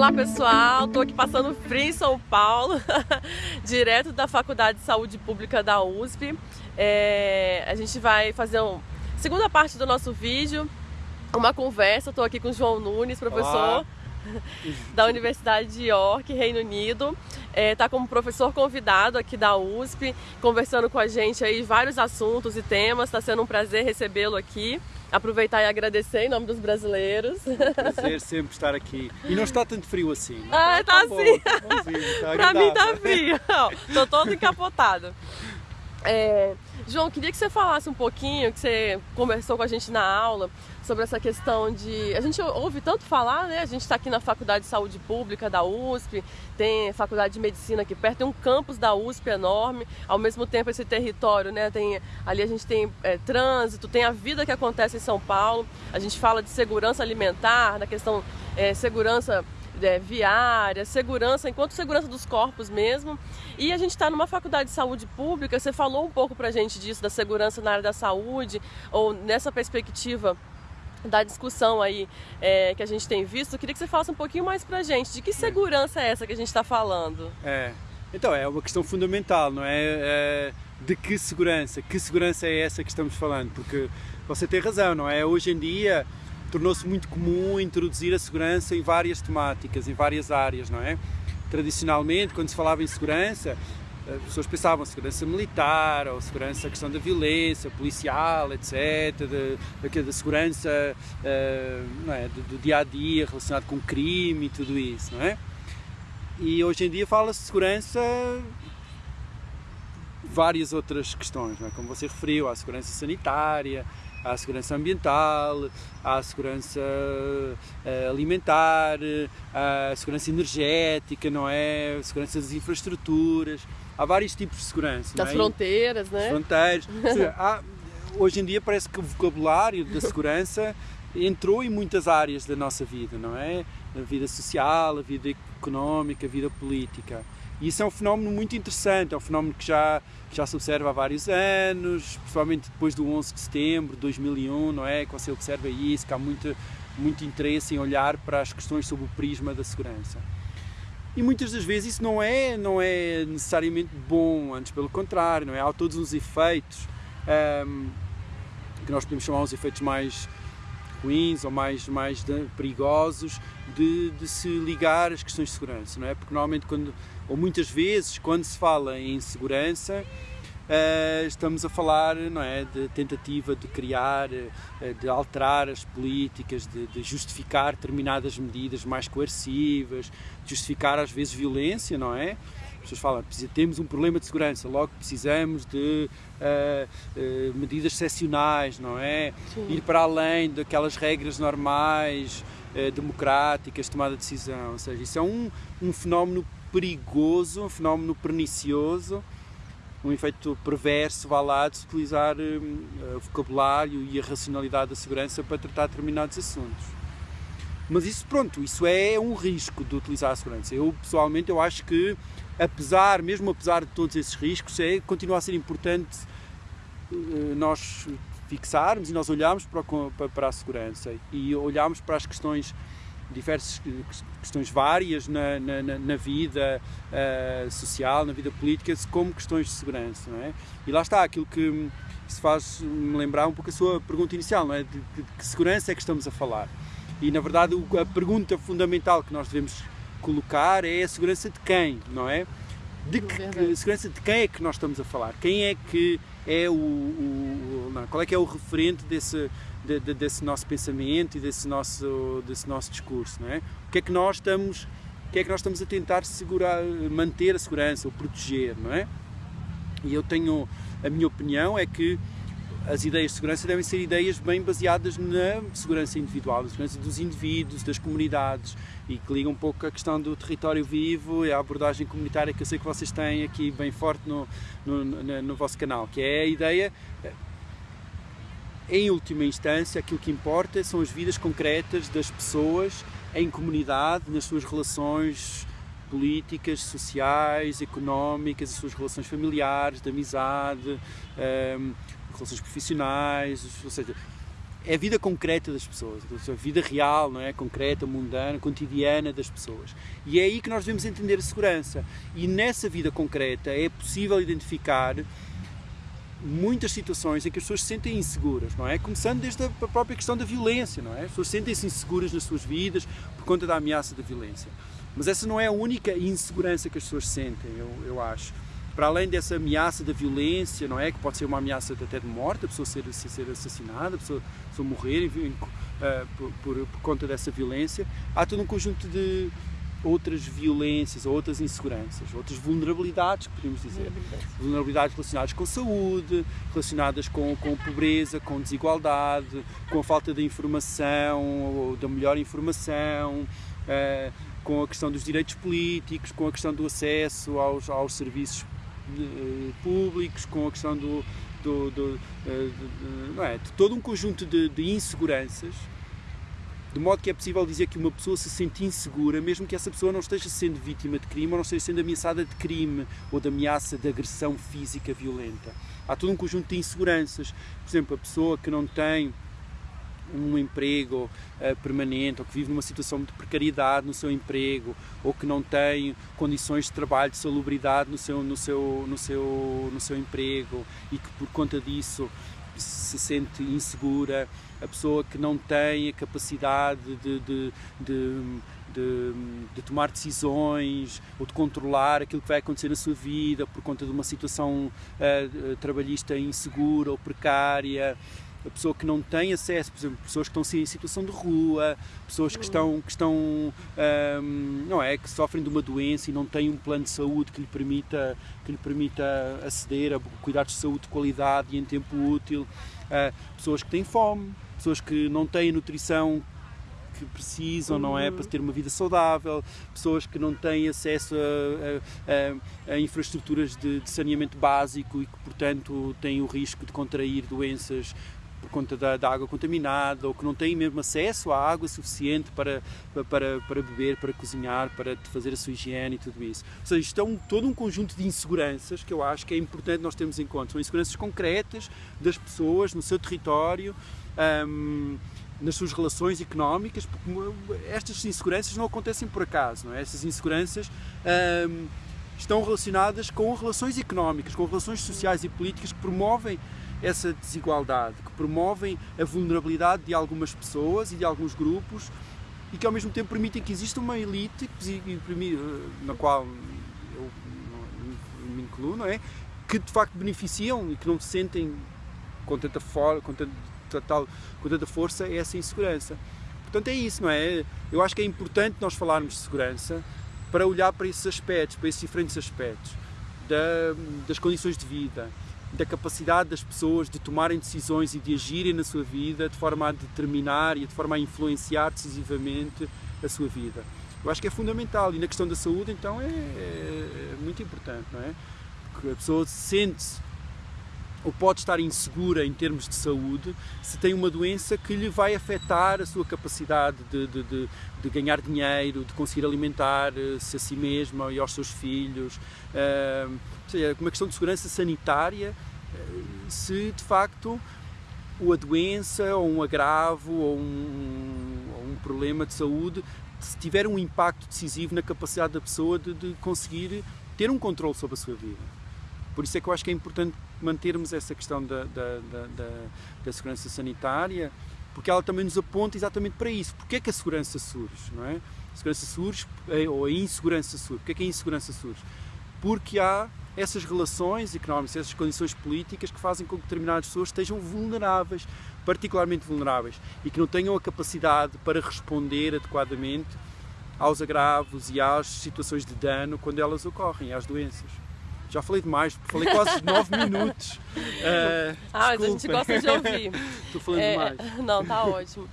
Olá pessoal, estou aqui passando frio em São Paulo, direto da Faculdade de Saúde Pública da USP. É, a gente vai fazer uma segunda parte do nosso vídeo, uma conversa. Estou aqui com o João Nunes, professor Olá. da Universidade de York, Reino Unido. Está é, tá como professor convidado aqui da USP, conversando com a gente aí vários assuntos e temas. Está sendo um prazer recebê-lo aqui aproveitar e agradecer em nome dos brasileiros. É um prazer sempre estar aqui. E não está tanto frio assim. Ah, está assim. Tá pra mim está frio. Estou todo encapotado. É, João, queria que você falasse um pouquinho, que você conversou com a gente na aula, sobre essa questão de... A gente ouve tanto falar, né? A gente está aqui na Faculdade de Saúde Pública da USP, tem Faculdade de Medicina aqui perto, tem um campus da USP enorme, ao mesmo tempo esse território, né? Tem, ali a gente tem é, trânsito, tem a vida que acontece em São Paulo, a gente fala de segurança alimentar, da questão é, segurança é, viária, segurança, enquanto segurança dos corpos mesmo. E a gente está numa faculdade de saúde pública, você falou um pouco pra gente disso, da segurança na área da saúde, ou nessa perspectiva da discussão aí é, que a gente tem visto, eu queria que você falasse um pouquinho mais pra gente, de que segurança é essa que a gente está falando? É, então é uma questão fundamental, não é? é? De que segurança? Que segurança é essa que estamos falando? Porque você tem razão, não é? Hoje em dia tornou-se muito comum introduzir a segurança em várias temáticas, em várias áreas, não é? Tradicionalmente, quando se falava em segurança, as pessoas pensavam segurança militar, ou segurança, a questão da violência policial, etc., da, segurança uh, é? do, dia a dia relacionado com crime e tudo isso, não é? E hoje em dia fala-se de segurança várias outras questões, é? como você referiu, a segurança sanitária, à segurança ambiental, à segurança eh, alimentar, à segurança energética, não é? A segurança das infraestruturas. Há vários tipos de segurança. Das é? fronteiras, né? Das fronteiras. há, hoje em dia parece que o vocabulário da segurança entrou em muitas áreas da nossa vida, não é? A vida social, a vida económica, a vida política. E isso é um fenómeno muito interessante, é um fenómeno que já, já se observa há vários anos, principalmente depois do 11 de setembro de 2001, não é? Que você observa isso, que há muito, muito interesse em olhar para as questões sob o prisma da segurança. E muitas das vezes isso não é, não é necessariamente bom, antes pelo contrário, não é? Há todos os efeitos um, que nós podemos chamar os efeitos mais ruins ou mais, mais perigosos de, de, se ligar às questões de segurança, não é? Porque normalmente quando, ou muitas vezes, quando se fala em segurança, Uh, estamos a falar não é, de tentativa de criar, uh, de alterar as políticas, de, de, justificar determinadas medidas mais coercivas, justificar às vezes violência, não é? As pessoas falam, temos um problema de segurança, logo precisamos de uh, medidas excepcionais, não é? Sim. Ir para além daquelas regras normais, democráticas, de tomada de decisão. Ou seja, isso é um, um fenómeno perigoso, um fenómeno pernicioso, um efeito perverso, vá lá, de utilizar um, o vocabulário e a racionalidade da segurança para tratar determinados assuntos. Mas isso, pronto, isso é um risco de utilizar a segurança. Eu, pessoalmente, eu acho que, apesar, mesmo apesar de todos esses riscos, é, continua a ser importante uh, nós fixarmos e nós olharmos para, para, para a segurança e olharmos para as questões diversas questões várias na, na, na vida uh, social, na vida política, como questões de segurança, não é? E lá está aquilo que se faz me lembrar um pouco a sua pergunta inicial, não é? De, de, de que segurança é que estamos a falar? E na verdade a pergunta fundamental que nós devemos colocar é a segurança de quem, não é? De que, que, segurança de quem é que nós estamos a falar? Quem é que é o, o não, qual é que é o referente desse de, de, desse nosso pensamento e desse nosso, desse nosso discurso, não é? O que é que nós estamos, o que é que nós estamos a tentar segurar, manter a segurança ou proteger, não é? E eu tenho, a minha opinião é que as ideias de segurança devem ser ideias bem baseadas na segurança individual, na segurança dos indivíduos, das comunidades e que ligam um pouco a questão do território vivo e a abordagem comunitária que eu sei que vocês têm aqui bem forte no, no, no, no vosso canal, que é a ideia em última instância, aquilo que importa são as vidas concretas das pessoas em comunidade, nas suas relações políticas, sociais, económicas, as suas relações familiares, de amizade, um, relações profissionais, ou seja, é a vida concreta das pessoas, a vida real, não é? Concreta, mundana, cotidiana das pessoas. E é aí que nós devemos entender a segurança. E nessa vida concreta é possível identificar muitas situações em que as pessoas se sentem inseguras, não é? Começando desde a própria questão da violência, não é? As pessoas sentem-se inseguras nas suas vidas por conta da ameaça da violência. Mas essa não é a única insegurança que as pessoas sentem, eu, eu acho para além dessa ameaça da violência, não é? Que pode ser uma ameaça até de morte, a pessoa ser, ser assassinada, a pessoa, a pessoa morrer uh, por, por, por, conta dessa violência, há todo um conjunto de outras violências, outras inseguranças, outras vulnerabilidades, podemos dizer. Vulnerabilidades relacionadas com saúde, relacionadas com, com pobreza, com desigualdade, com a falta de informação, ou da melhor informação. Uh, com a questão dos direitos políticos, com a questão do acesso aos, aos serviços públicos, com a questão do, do, do eh, não é, de todo um conjunto de, de, inseguranças, de modo que é possível dizer que uma pessoa se sente insegura, mesmo que essa pessoa não esteja sendo vítima de crime ou não esteja sendo ameaçada de crime ou de ameaça de agressão física violenta. Há todo um conjunto de inseguranças. Por exemplo, a pessoa que não tem um emprego uh, permanente ou que vive numa situação de precariedade no seu emprego ou que não tem condições de trabalho de salubridade no seu no seu no seu no seu emprego e que por conta disso se sente insegura a pessoa que não tem a capacidade de, de, de de, de, tomar decisões ou de controlar aquilo que vai acontecer na sua vida por conta de uma situação uh, trabalhista insegura ou precária a pessoa que não tem acesso, por exemplo, pessoas que estão em situação de rua, pessoas que estão, que estão um, não é, que sofrem de uma doença e não têm um plano de saúde que lhe permita, que lhe permita aceder a cuidados de saúde de qualidade e em tempo útil, uh, pessoas que têm fome, pessoas que não têm nutrição que precisam, não é? Para ter uma vida saudável, pessoas que não têm acesso a, a, a infraestruturas de, de, saneamento básico e que, portanto, têm o risco de contrair doenças por conta da, da, água contaminada ou que não têm mesmo acesso à água suficiente para, para, para beber, para cozinhar, para fazer a sua higiene e tudo isso. Ou seja, isto é todo um conjunto de inseguranças que eu acho que é importante nós termos em conta. São inseguranças concretas das pessoas no seu território. Um, nas suas relações económicas, porque estas inseguranças não acontecem por acaso, não é? Estas inseguranças um, estão relacionadas com relações económicas, com relações sociais e políticas que promovem essa desigualdade, que promovem a vulnerabilidade de algumas pessoas e de alguns grupos e que ao mesmo tempo permitem que exista uma elite na qual eu me incluo, não é? Que de facto beneficiam e que não se sentem com tanta, for, com tanta, tal, com tanta força essa insegurança. Portanto, é isso, não é? Eu acho que é importante nós falarmos de segurança para olhar para esses aspectos, para esses diferentes aspectos da, das condições de vida, da capacidade das pessoas de tomarem decisões e de agirem na sua vida de forma a determinar e de forma a influenciar decisivamente a sua vida. Eu acho que é fundamental e na questão da saúde então é, é muito importante, não é? Porque a pessoa sente-se ou pode estar insegura em termos de saúde se tem uma doença que lhe vai afetar a sua capacidade de, de, de, de ganhar dinheiro, de conseguir alimentar-se a si mesma e aos seus filhos. Uh, seja, uma questão de segurança sanitária, se de facto a doença ou um agravo ou um, ou um problema de saúde se tiver um impacto decisivo na capacidade da pessoa de, de conseguir ter um controle sobre a sua vida. Por isso é que eu acho que é importante mantermos essa questão da, da, da, da, segurança sanitária, porque ela também nos aponta exatamente para isso. Porquê é que a segurança surge, não é? A segurança surge, é, ou a insegurança surge. Porquê é que a insegurança surge? Porque há essas relações económicas, essas condições políticas que fazem com que determinadas pessoas estejam vulneráveis, particularmente vulneráveis, e que não tenham a capacidade para responder adequadamente aos agravos e às situações de dano quando elas ocorrem, às doenças. Já falei demais, falei quase 9 minutos. Uh, ah, mas a gente gosta de ouvir. Estou falando é, demais. Não, tá ótimo.